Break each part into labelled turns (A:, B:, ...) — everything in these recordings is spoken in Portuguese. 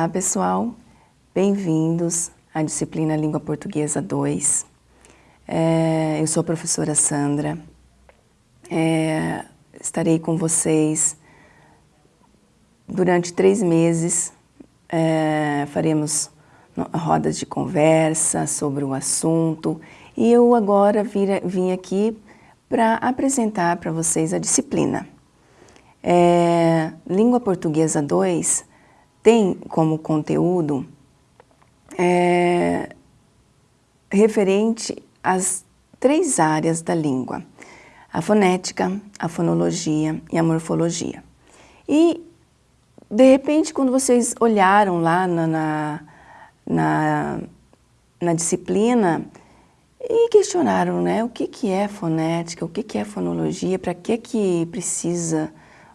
A: Olá pessoal, bem-vindos à disciplina Língua Portuguesa 2. É, eu sou a professora Sandra, é, estarei com vocês durante três meses, é, faremos rodas de conversa sobre o assunto e eu agora vir, vim aqui para apresentar para vocês a disciplina. É, Língua Portuguesa 2 tem como conteúdo é, referente às três áreas da língua, a fonética, a fonologia e a morfologia. E, de repente, quando vocês olharam lá na, na, na, na disciplina e questionaram né, o que, que é fonética, o que, que é fonologia, para que, que precisa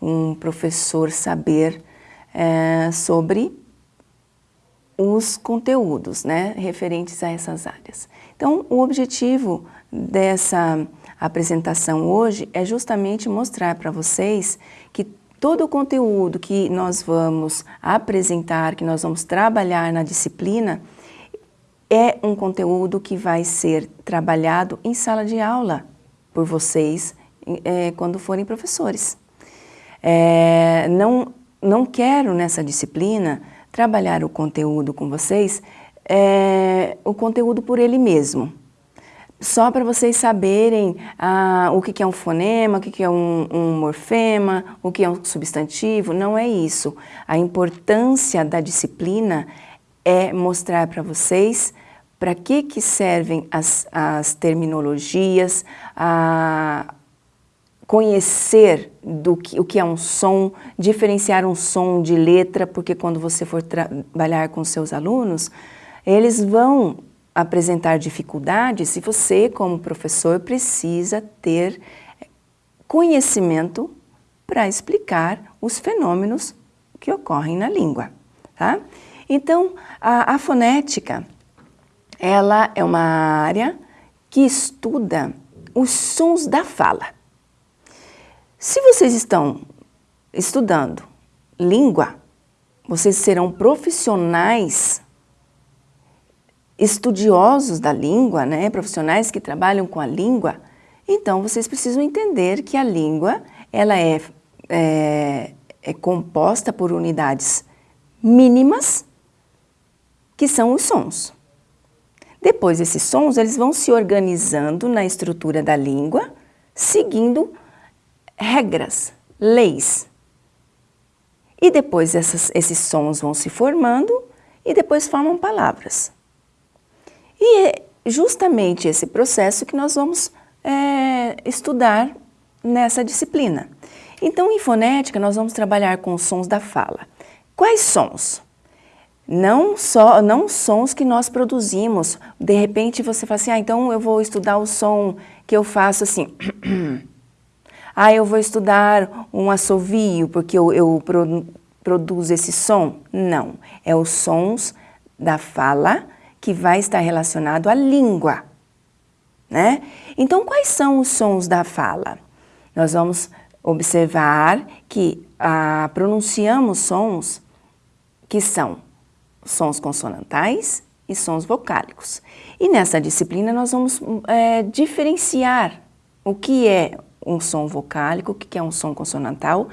A: um professor saber é, sobre os conteúdos né, referentes a essas áreas. Então, o objetivo dessa apresentação hoje é justamente mostrar para vocês que todo o conteúdo que nós vamos apresentar, que nós vamos trabalhar na disciplina, é um conteúdo que vai ser trabalhado em sala de aula por vocês é, quando forem professores. É, não não quero nessa disciplina trabalhar o conteúdo com vocês, é, o conteúdo por ele mesmo. Só para vocês saberem ah, o que, que é um fonema, o que, que é um, um morfema, o que é um substantivo, não é isso. A importância da disciplina é mostrar para vocês para que, que servem as, as terminologias, a, conhecer do que, o que é um som, diferenciar um som de letra, porque quando você for trabalhar com seus alunos, eles vão apresentar dificuldades e você, como professor, precisa ter conhecimento para explicar os fenômenos que ocorrem na língua. Tá? Então, a, a fonética, ela é uma área que estuda os sons da fala. Se vocês estão estudando língua, vocês serão profissionais estudiosos da língua, né? profissionais que trabalham com a língua, então vocês precisam entender que a língua ela é, é, é composta por unidades mínimas, que são os sons. Depois, esses sons eles vão se organizando na estrutura da língua, seguindo regras, leis. E depois essas, esses sons vão se formando e depois formam palavras. E é justamente esse processo que nós vamos é, estudar nessa disciplina. Então, em fonética, nós vamos trabalhar com os sons da fala. Quais sons? Não só não sons que nós produzimos. De repente você fala assim, ah, então eu vou estudar o som que eu faço assim. Ah, eu vou estudar um assovio porque eu, eu pro, produzo esse som. Não, é os sons da fala que vai estar relacionado à língua. Né? Então, quais são os sons da fala? Nós vamos observar que ah, pronunciamos sons que são sons consonantais e sons vocálicos. E nessa disciplina nós vamos é, diferenciar o que é um som vocálico, que é um som consonantal,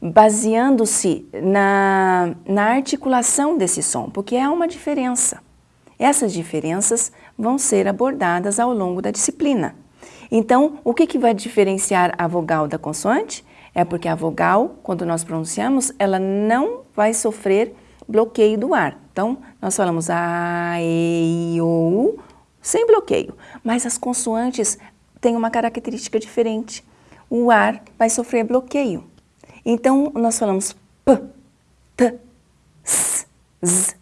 A: baseando-se na, na articulação desse som, porque há uma diferença. Essas diferenças vão ser abordadas ao longo da disciplina. Então, o que, que vai diferenciar a vogal da consoante? É porque a vogal, quando nós pronunciamos, ela não vai sofrer bloqueio do ar. Então, nós falamos A, E, I, O, U, sem bloqueio. Mas as consoantes têm uma característica diferente o ar vai sofrer bloqueio. Então, nós falamos P, T, S, Z,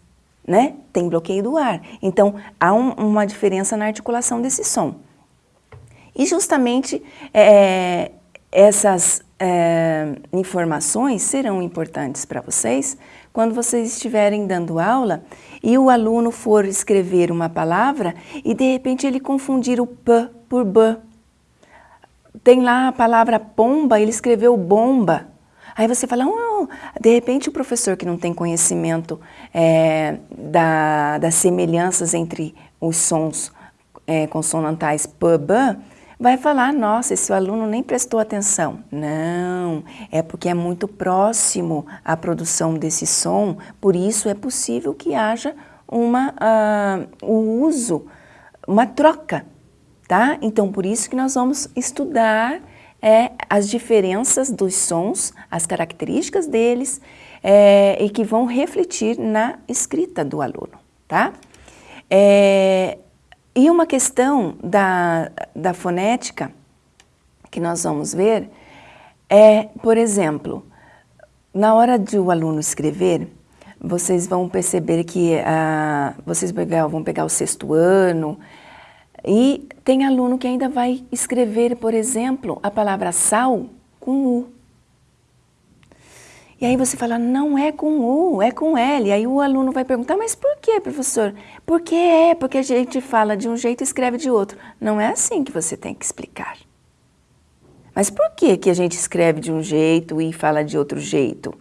A: né? Tem bloqueio do ar. Então, há um, uma diferença na articulação desse som. E justamente é, essas é, informações serão importantes para vocês quando vocês estiverem dando aula e o aluno for escrever uma palavra e de repente ele confundir o P por B tem lá a palavra pomba, ele escreveu bomba. Aí você fala, oh, de repente o professor que não tem conhecimento é, da, das semelhanças entre os sons é, consonantais p, b, vai falar, nossa, esse aluno nem prestou atenção. Não, é porque é muito próximo a produção desse som, por isso é possível que haja uma, uh, o uso, uma troca, tá? Então, por isso que nós vamos estudar é, as diferenças dos sons, as características deles, é, e que vão refletir na escrita do aluno, tá? É, e uma questão da, da fonética que nós vamos ver é, por exemplo, na hora de o aluno escrever, vocês vão perceber que ah, vocês vão pegar o sexto ano e tem aluno que ainda vai escrever, por exemplo, a palavra sal com U. E aí você fala, não é com U, é com L. E aí o aluno vai perguntar, mas por que, professor? Porque é, porque a gente fala de um jeito e escreve de outro. Não é assim que você tem que explicar. Mas por que, que a gente escreve de um jeito e fala de outro jeito?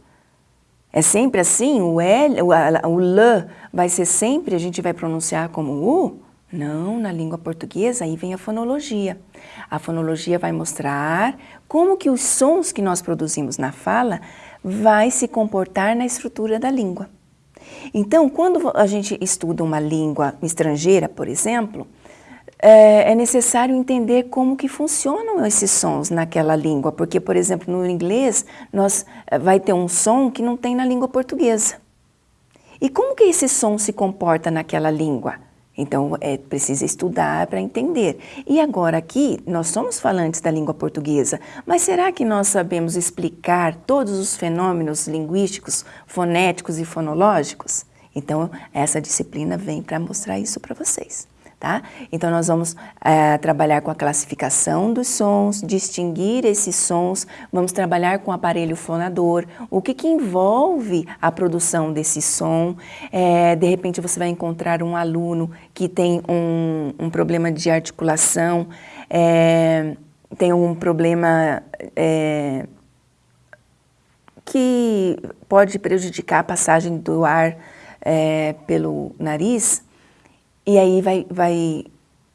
A: É sempre assim? O L, o, o L vai ser sempre, a gente vai pronunciar como U? Não, na língua portuguesa aí vem a fonologia. A fonologia vai mostrar como que os sons que nós produzimos na fala vai se comportar na estrutura da língua. Então, quando a gente estuda uma língua estrangeira, por exemplo, é, é, necessário entender como que funcionam esses sons naquela língua, porque, por exemplo, no inglês, nós eh, vai ter um som que não tem na língua portuguesa. E como que esse som se comporta naquela língua? Então, é preciso estudar para entender. E agora aqui, nós somos falantes da língua portuguesa, mas será que nós sabemos explicar todos os fenômenos linguísticos, fonéticos e fonológicos? Então, essa disciplina vem para mostrar isso para vocês tá? Então nós vamos é, trabalhar com a classificação dos sons, distinguir esses sons, vamos trabalhar com o aparelho fonador, o que, que envolve a produção desse som. É, de repente você vai encontrar um aluno que tem um, um problema de articulação, é, tem um problema que pode prejudicar a passagem do ar pelo nariz, e aí vai, vai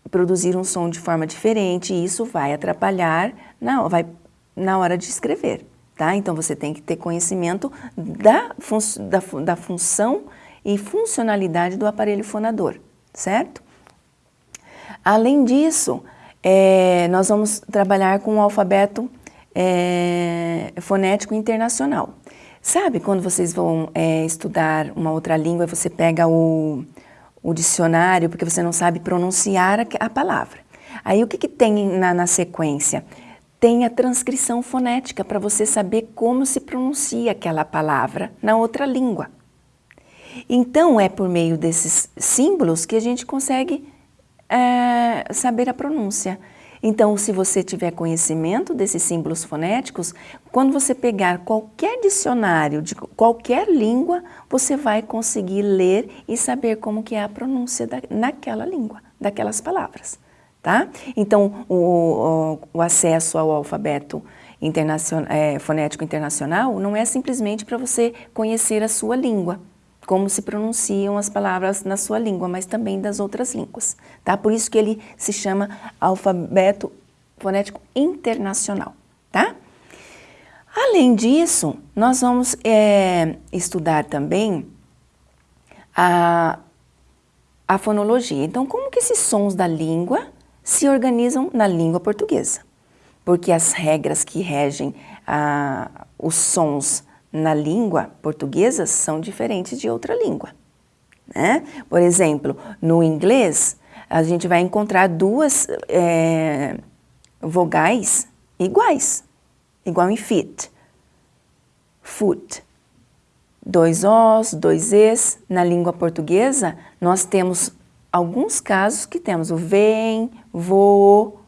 A: produzir um som de forma diferente e isso vai atrapalhar na, vai, na hora de escrever, tá? Então você tem que ter conhecimento da, fun da, da função e funcionalidade do aparelho fonador, certo? Além disso, é, nós vamos trabalhar com o alfabeto é, fonético internacional. Sabe quando vocês vão é, estudar uma outra língua, você pega o, o dicionário porque você não sabe pronunciar a, a palavra. Aí o que, que tem na, na sequência? Tem a transcrição fonética para você saber como se pronuncia aquela palavra na outra língua. Então é por meio desses símbolos que a gente consegue é, saber a pronúncia. Então, se você tiver conhecimento desses símbolos fonéticos, quando você pegar qualquer dicionário de qualquer língua, você vai conseguir ler e saber como que é a pronúncia da, naquela língua, daquelas palavras. Tá? Então, o, o, o acesso ao alfabeto é, fonético internacional não é simplesmente para você conhecer a sua língua, como se pronunciam as palavras na sua língua, mas também das outras línguas. Tá? Por isso que ele se chama alfabeto fonético internacional. Tá? Além disso, nós vamos é, estudar também a, a fonologia. Então, como que esses sons da língua se organizam na língua portuguesa? Porque as regras que regem os sons na língua portuguesa são diferentes de outra língua. Né? Por exemplo, no inglês, a gente vai encontrar duas é, vogais iguais, igual em fit, foot. Dois Os, dois Es. Na língua portuguesa, nós temos alguns casos que temos o vem, vou,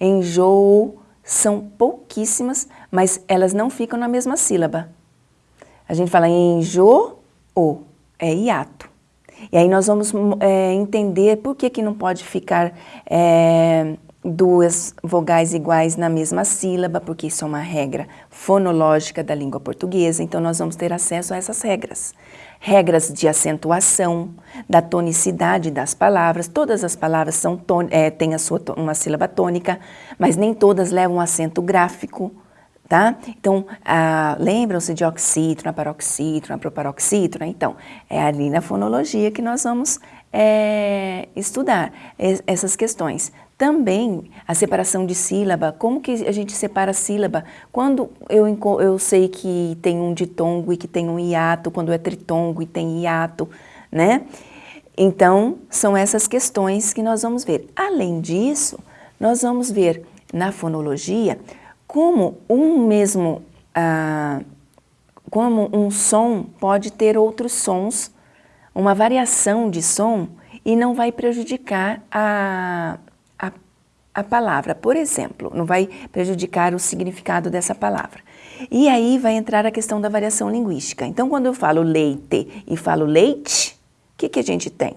A: enjoo, são pouquíssimas, mas elas não ficam na mesma sílaba. A gente fala enjoo, é hiato. E aí nós vamos é, entender por que, que não pode ficar é, duas vogais iguais na mesma sílaba, porque isso é uma regra fonológica da língua portuguesa, então nós vamos ter acesso a essas regras. Regras de acentuação, da tonicidade das palavras, todas as palavras são é, têm a sua, uma sílaba tônica, mas nem todas levam acento gráfico, tá? Então, ah, lembram-se de oxítono, paroxítono, proparoxítono? Então, é ali na fonologia que nós vamos é, estudar essas questões. Também a separação de sílaba, como que a gente separa sílaba? Quando eu, eu sei que tem um ditongo e que tem um hiato, quando é tritongo e tem hiato, né? Então, são essas questões que nós vamos ver. Além disso, nós vamos ver na fonologia como um mesmo, ah, como um som pode ter outros sons, uma variação de som e não vai prejudicar a, a palavra, por exemplo, não vai prejudicar o significado dessa palavra. E aí vai entrar a questão da variação linguística. Então, quando eu falo leite e falo leite, o que, que a gente tem?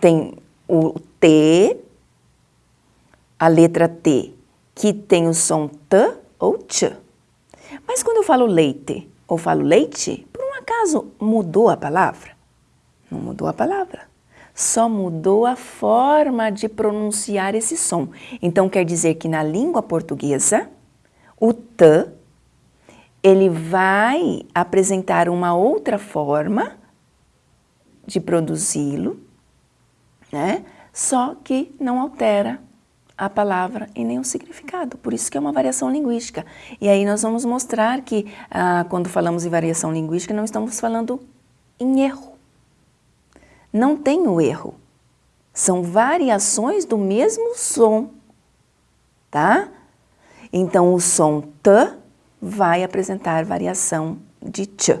A: Tem o T, a letra T, que tem o som T ou T. Mas quando eu falo leite ou falo leite, por um acaso mudou a palavra? Não mudou a palavra só mudou a forma de pronunciar esse som. Então, quer dizer que na língua portuguesa, o T, ele vai apresentar uma outra forma de produzi-lo, né? só que não altera a palavra e nem o significado. Por isso que é uma variação linguística. E aí nós vamos mostrar que, ah, quando falamos em variação linguística, não estamos falando em erro não tem o erro. São variações do mesmo som, tá? Então, o som T vai apresentar variação de Ch.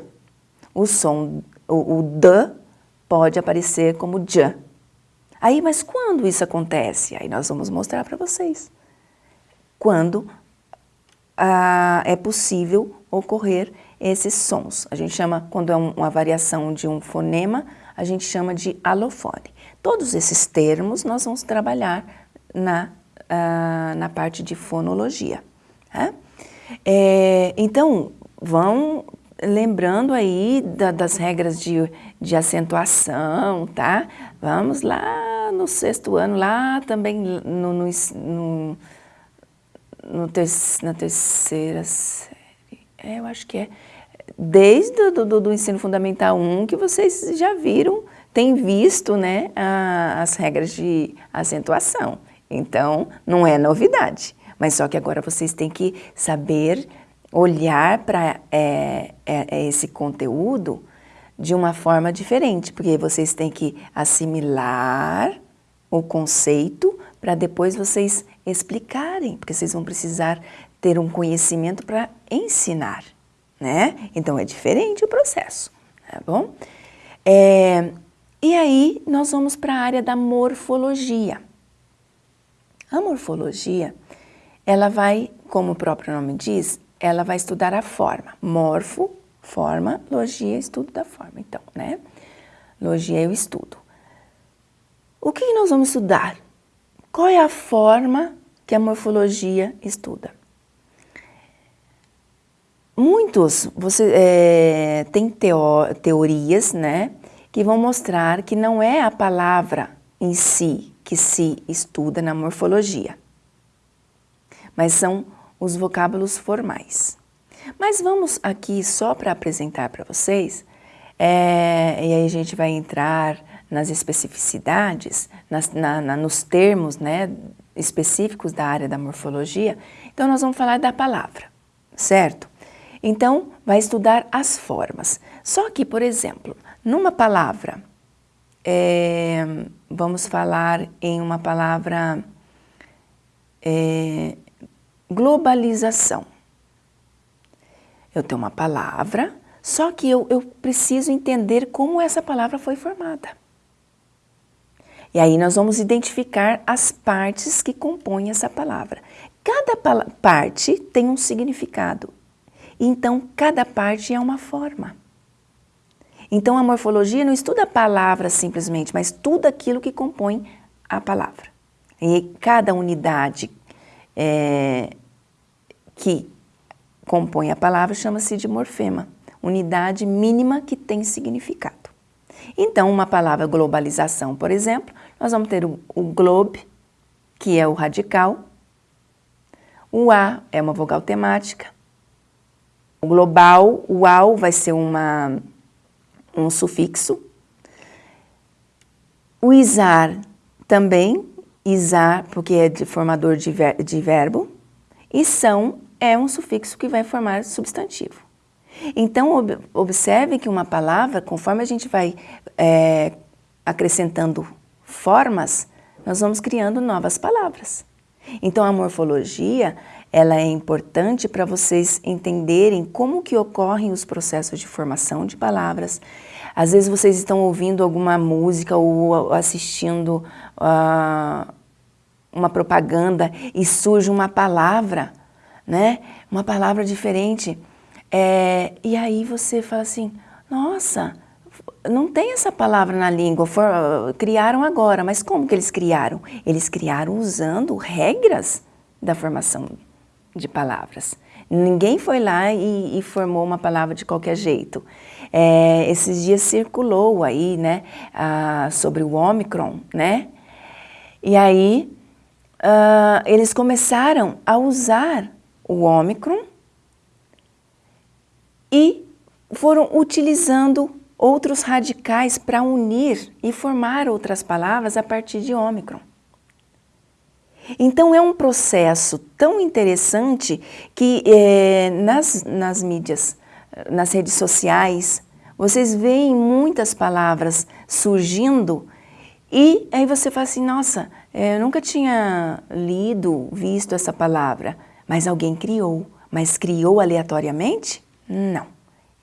A: O som, o, o D pode aparecer como J. Aí, mas quando isso acontece? Aí nós vamos mostrar para vocês. Quando ah, é possível ocorrer esses sons. A gente chama, quando é um, uma variação de um fonema, a gente chama de alofone. Todos esses termos nós vamos trabalhar na, uh, na parte de fonologia. Né? É, então, vão lembrando aí da, das regras de, de acentuação, tá? Vamos lá no sexto ano, lá também no, no, no, no ter, na terceira série, é, eu acho que é desde do, do, do, ensino fundamental 1 que vocês já viram, têm visto né, a, as regras de acentuação. Então, não é novidade, mas só que agora vocês têm que saber olhar para é, é, é, esse conteúdo de uma forma diferente, porque vocês têm que assimilar o conceito para depois vocês explicarem, porque vocês vão precisar ter um conhecimento para ensinar né? Então é diferente o processo, tá bom? É, e aí nós vamos para a área da morfologia. A morfologia, ela vai, como o próprio nome diz, ela vai estudar a forma. Morfo, forma, logia, estudo da forma. Então, né? Logia o estudo. O que nós vamos estudar? Qual é a forma que a morfologia estuda? Muitos, você é, tem teo, teorias, né, que vão mostrar que não é a palavra em si que se estuda na morfologia, mas são os vocábulos formais. Mas vamos aqui só para apresentar para vocês, é, e aí a gente vai entrar nas especificidades, nas, na, na, nos termos né, específicos da área da morfologia, então nós vamos falar da palavra, certo? Então, vai estudar as formas. Só que, por exemplo, numa palavra, é, vamos falar em uma palavra é, globalização. Eu tenho uma palavra, só que eu, eu preciso entender como essa palavra foi formada. E aí nós vamos identificar as partes que compõem essa palavra. Cada parte tem um significado então, cada parte é uma forma. Então, a morfologia não estuda a palavra simplesmente, mas tudo aquilo que compõe a palavra. E cada unidade é, que compõe a palavra chama-se de morfema, unidade mínima que tem significado. Então, uma palavra globalização, por exemplo, nós vamos ter o, globe, que é o radical, o A é uma vogal temática, o global, o AU vai ser uma, um sufixo, o isar também, isar porque é de formador de, ver, de verbo, e são é um sufixo que vai formar substantivo. Então, ob observe que uma palavra, conforme a gente vai é, acrescentando formas, nós vamos criando novas palavras. Então, a morfologia, ela é importante para vocês entenderem como que ocorrem os processos de formação de palavras. Às vezes vocês estão ouvindo alguma música ou assistindo uh, uma propaganda e surge uma palavra, né? Uma palavra diferente. É, e aí você fala assim, nossa, não tem essa palavra na língua, for, criaram agora, mas como que eles criaram? Eles criaram usando regras da formação de palavras. Ninguém foi lá e, e formou uma palavra de qualquer jeito. É, esses dias circulou aí, né, sobre o Omicron, né? E aí uh, eles começaram a usar o Omicron e foram utilizando outros radicais para unir e formar outras palavras a partir de ômicron. Então é um processo tão interessante que é, nas, nas mídias, nas redes sociais, vocês veem muitas palavras surgindo e aí você fala assim, nossa, é, eu nunca tinha lido, visto essa palavra, mas alguém criou. Mas criou aleatoriamente? Não.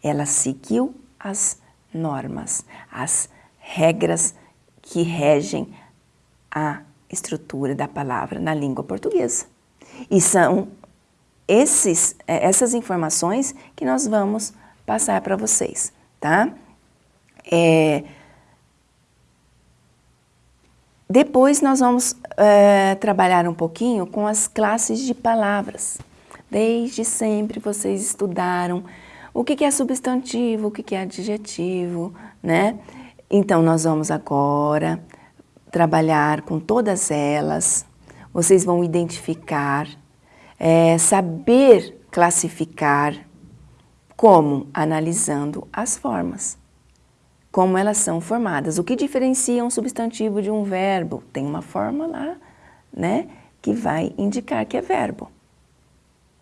A: Ela seguiu as normas, as regras que regem a estrutura da palavra na língua portuguesa. E são esses, é, essas informações que nós vamos passar para vocês, tá? É, depois nós vamos é, trabalhar um pouquinho com as classes de palavras. Desde sempre vocês estudaram o que é substantivo, o que é adjetivo, né? Então, nós vamos agora trabalhar com todas elas. Vocês vão identificar, é, saber classificar, como? Analisando as formas. Como elas são formadas. O que diferencia um substantivo de um verbo? Tem uma forma lá, né? Que vai indicar que é verbo.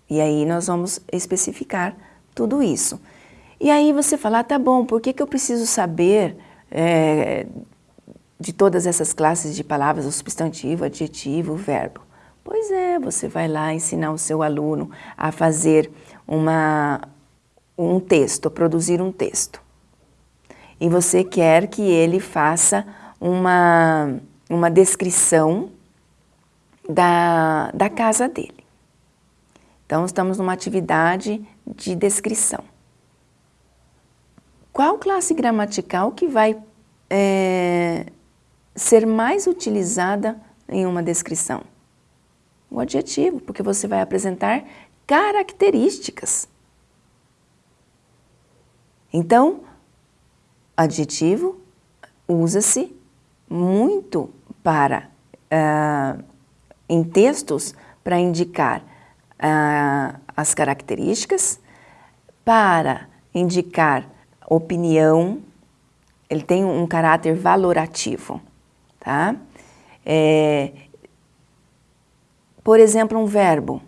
A: E aí nós vamos especificar tudo isso. E aí você fala, ah, tá bom, por que, que eu preciso saber é, de todas essas classes de palavras, o substantivo, adjetivo, verbo? Pois é, você vai lá ensinar o seu aluno a fazer uma, um texto, a produzir um texto. E você quer que ele faça uma, uma descrição da, da casa dele. Então, estamos numa atividade de descrição. Qual classe gramatical que vai é, ser mais utilizada em uma descrição? O adjetivo, porque você vai apresentar características. Então, adjetivo usa-se muito para, uh, em textos, para indicar uh, as características para indicar opinião, ele tem um caráter valorativo, tá? É, por exemplo, um verbo,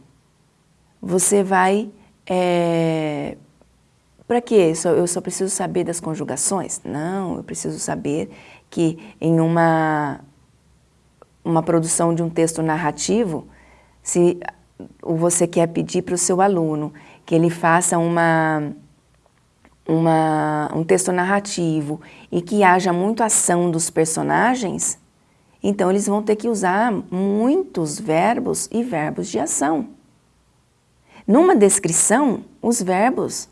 A: você vai... É, para quê? Eu só preciso saber das conjugações? Não, eu preciso saber que em uma, uma produção de um texto narrativo, se você quer pedir para o seu aluno que ele faça uma, uma, um texto narrativo e que haja muito ação dos personagens, então eles vão ter que usar muitos verbos e verbos de ação. Numa descrição, os verbos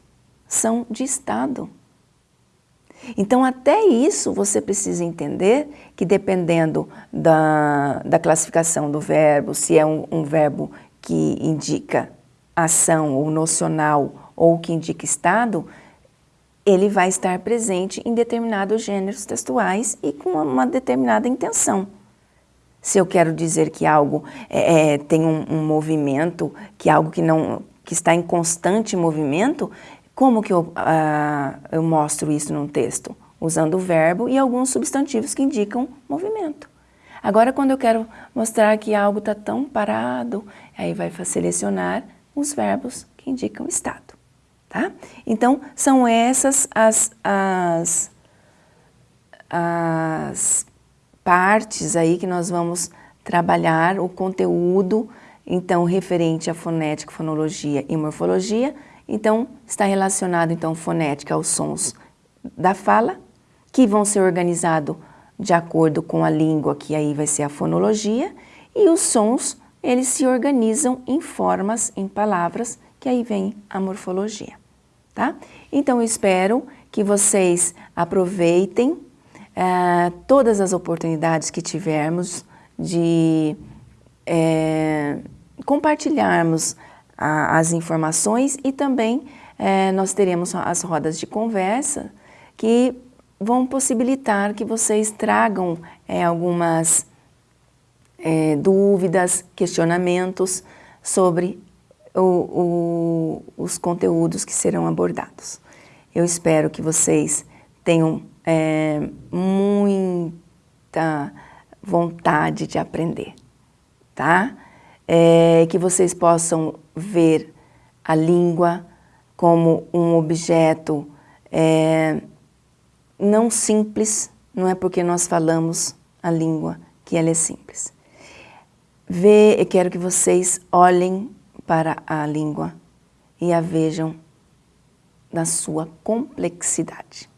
A: são de estado. Então, até isso você precisa entender que dependendo da, da classificação do verbo, se é um, um verbo que indica ação ou nocional ou que indica estado, ele vai estar presente em determinados gêneros textuais e com uma determinada intenção. Se eu quero dizer que algo é, é, tem um, um, movimento, que algo que, não, que está em constante movimento, como que eu, uh, eu mostro isso num texto? Usando o verbo e alguns substantivos que indicam movimento. Agora, quando eu quero mostrar que algo está tão parado, aí vai selecionar os verbos que indicam estado. Tá? Então, são essas as, as, as partes aí que nós vamos trabalhar, o conteúdo, então, referente à fonética, fonologia e morfologia. Então, está relacionado, então, fonética aos sons da fala, que vão ser organizados de acordo com a língua, que aí vai ser a fonologia, e os sons, eles se organizam em formas, em palavras, que aí vem a morfologia tá? Então, eu espero que vocês aproveitem uh, todas as oportunidades que tivermos de é, compartilharmos a, as informações e também é, nós teremos as rodas de conversa que vão possibilitar que vocês tragam é, algumas dúvidas, questionamentos sobre o, o, os conteúdos que serão abordados. Eu espero que vocês tenham é, muita vontade de aprender, tá? É, que vocês possam ver a língua como um objeto é, não simples, não é porque nós falamos a língua que ela é simples. Vê, eu quero que vocês olhem para a língua e a vejam na sua complexidade.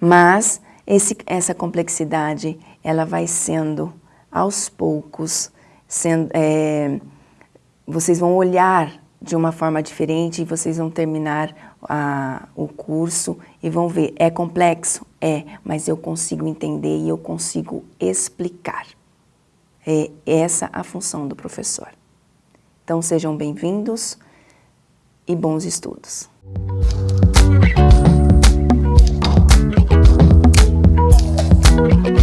A: Mas esse, essa complexidade, ela vai sendo, aos poucos, sendo, é, vocês vão olhar de uma forma diferente e vocês vão terminar a, o curso e vão ver, é complexo? É, mas eu consigo entender e eu consigo explicar. É essa a função do professor. Então sejam bem-vindos e bons estudos. Música